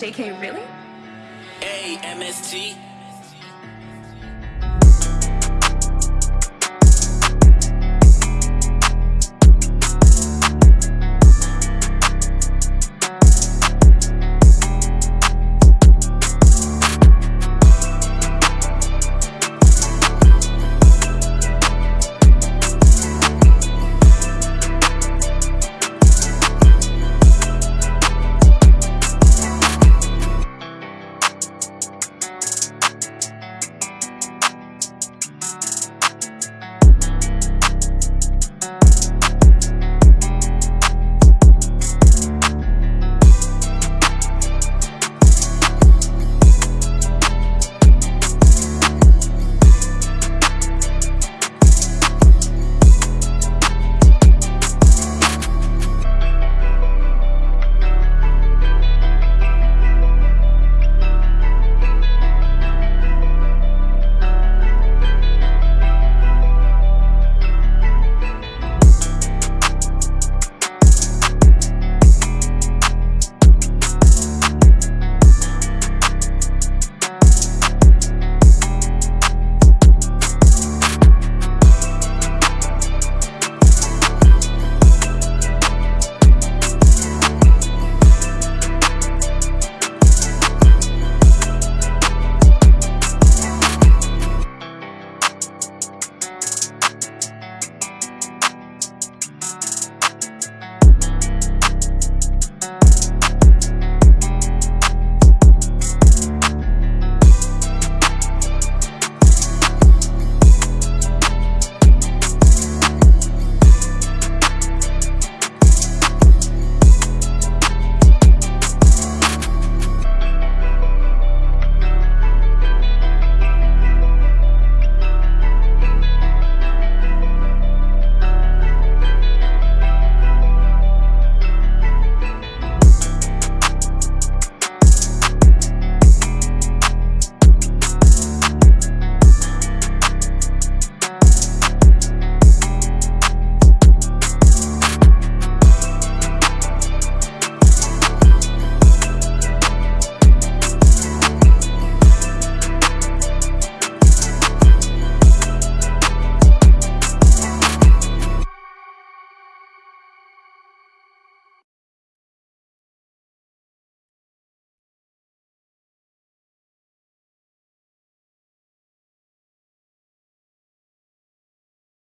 JK, really? A M S T